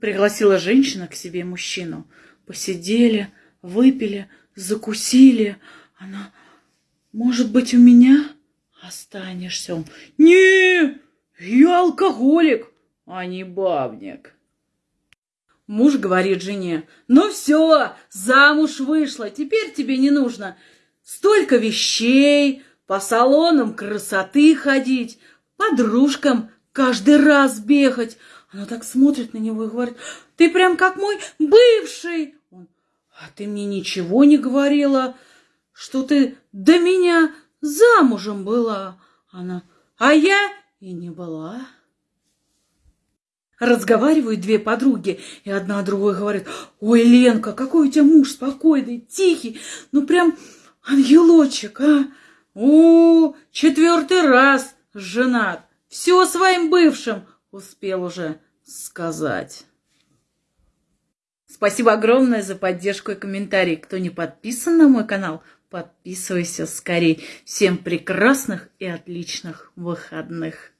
Пригласила женщина к себе мужчину. Посидели, выпили, закусили. Она, может быть, у меня останешься? Он, не, я алкоголик, а не бабник. Муж говорит жене, ну все, замуж вышла, теперь тебе не нужно столько вещей, по салонам красоты ходить, подружкам каждый раз бегать. Она так смотрит на него и говорит, ты прям как мой бывший. Он, а ты мне ничего не говорила, что ты до меня замужем была. Она, а я и не была. Разговаривают две подруги, и одна другой говорит, ой, Ленка, какой у тебя муж спокойный, тихий, ну прям ангелочек, а? О, четвертый раз женат, все своим бывшим успел уже сказать. Спасибо огромное за поддержку и комментарии. Кто не подписан на мой канал, подписывайся скорее. Всем прекрасных и отличных выходных.